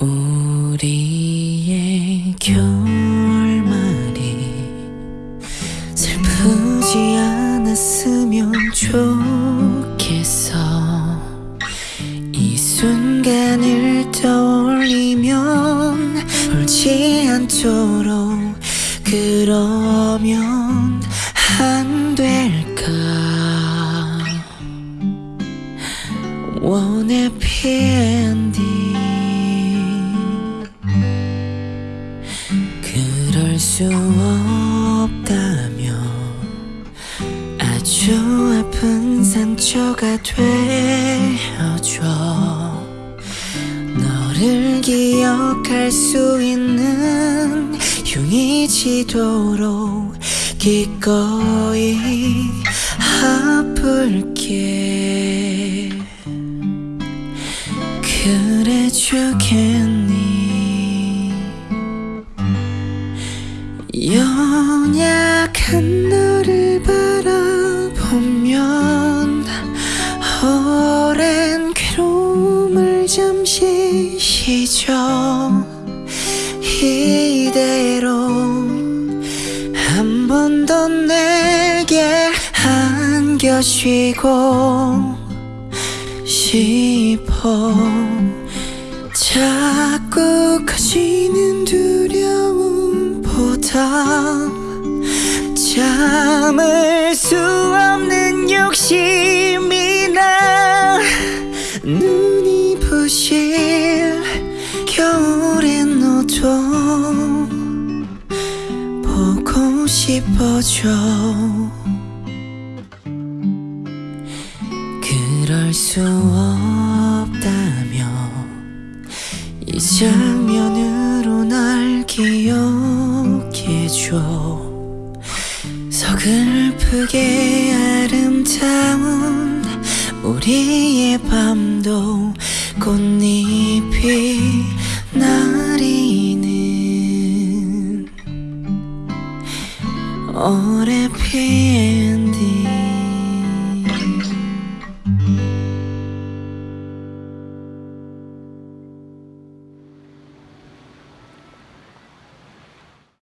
우리의 결말이 슬프지 않았으면 좋겠어. 이 순간을 떠올리면 울지 않도록 그러면 안 될까? 원해 팬디 수 없다며 아주 아픈 상처가 되어줘. 너를 기억할 수 있는 흉이 지도록 기꺼이 아플게. 그래 주겠 오랜 괴로움을 잠시 쉬죠. 이대로 한 번 더 내게 안겨쉬고 싶어. 자꾸 커지는 두려움보다 참을 수 겨울엔 너도 보고 싶어져 그럴 수 없다며 이 장면으로 날 기억해줘. 서글프게 아름다운 우리의 밤도 꽃잎이 나리는 오래 피엔 뒤.